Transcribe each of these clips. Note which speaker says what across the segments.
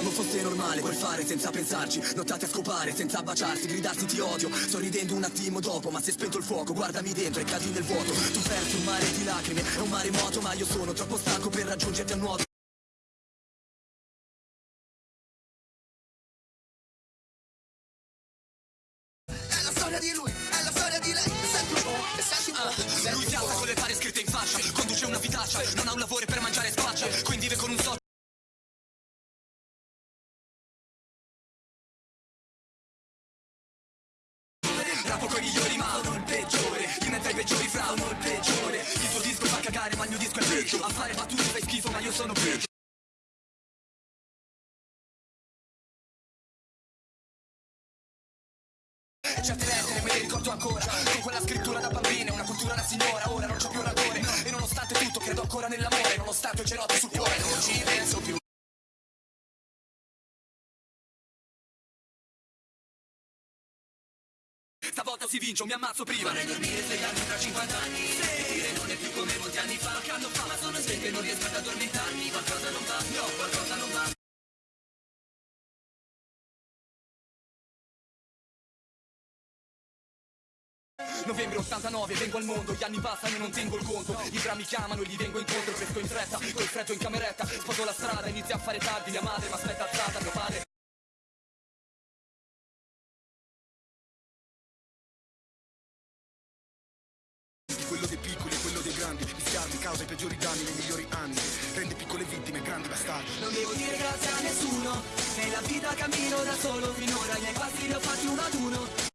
Speaker 1: Pensavo fosse normale quel fare senza pensarci. Nottate a scopare senza baciarsi Gridarsi ti odio. Sto ridendo un attimo dopo Ma se spento il fuoco. Guardami dentro e cadi nel vuoto. Tu perdi un mare di lacrime È un maremoto ma io sono troppo stanco per raggiungerti a nuoto.
Speaker 2: È la storia di lui, è la storia di lei. Senti un po', senti un po'
Speaker 1: Ah, Lui si alza con le pare scritte in fascia Conduce una vitaccia Non ha un lavoro per mangiare spaccia Rapo coi migliori ma uno il peggiore. In mezzo ai peggiori fra uno il peggiore. Il tuo disco fa cagare ma il mio disco è peggio. A fare battute fai schifo ma io sono peggio. Certe lettere me le ricordo ancora. Con quella scrittura da bambina Una cultura da signora. Ora non c'ho più rancore E nonostante tutto credo ancora nell'amore. Nonostante il cerotti sul cuore Non ci penso più Stavolta si vince o mi ammazzo prima. Vorrei dormire svegliarmi tra 50 anni. Dire non è più come molti anni fa. Che anno fa ma sono sveglio e non riesco ad addormentarmi. Qualcosa non va, no, qualcosa non va. Novembre 89, vengo al mondo, gli anni passano e non tengo il conto. I drammi chiamano e gli vengo incontro, pesco in fretta, col freddo in cameretta. Sposo la strada, inizia a fare tardi, mia madre mi aspetta alzata, mio padre
Speaker 3: causa i peggiori danni nei migliori anni. Rende piccole vittime grandi bastardi.
Speaker 1: Non devo dire grazie a nessuno Nella vita cammino da solo Finora i miei passi li ho fatti uno ad uno.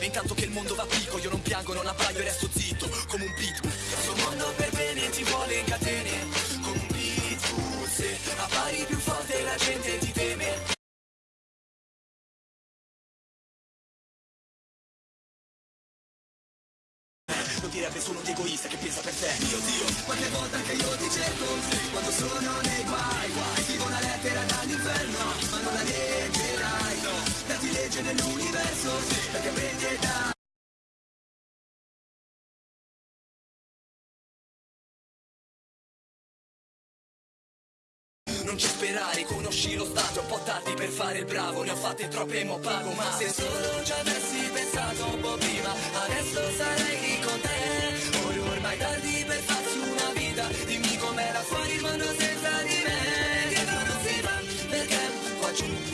Speaker 1: Intanto che il mondo va picco Io non piango, non abbaio e resto zitto Lo direbbe solo un egoista che pensa per te Mio Dio, qualche volta anche io ti cerco Quando sono nei guai, guai Scrivo una lettera dall'inferno Ma non la leggerai, no. Dati legge nell'universo Perché prende da Non ci sperare, conosci lo stato, un po' tardi per fare il bravo, ne ho fatte troppe mo pago, ma se solo ci avessi pensato Fuori il mondo senza di me. Dietro non si va perché qua giù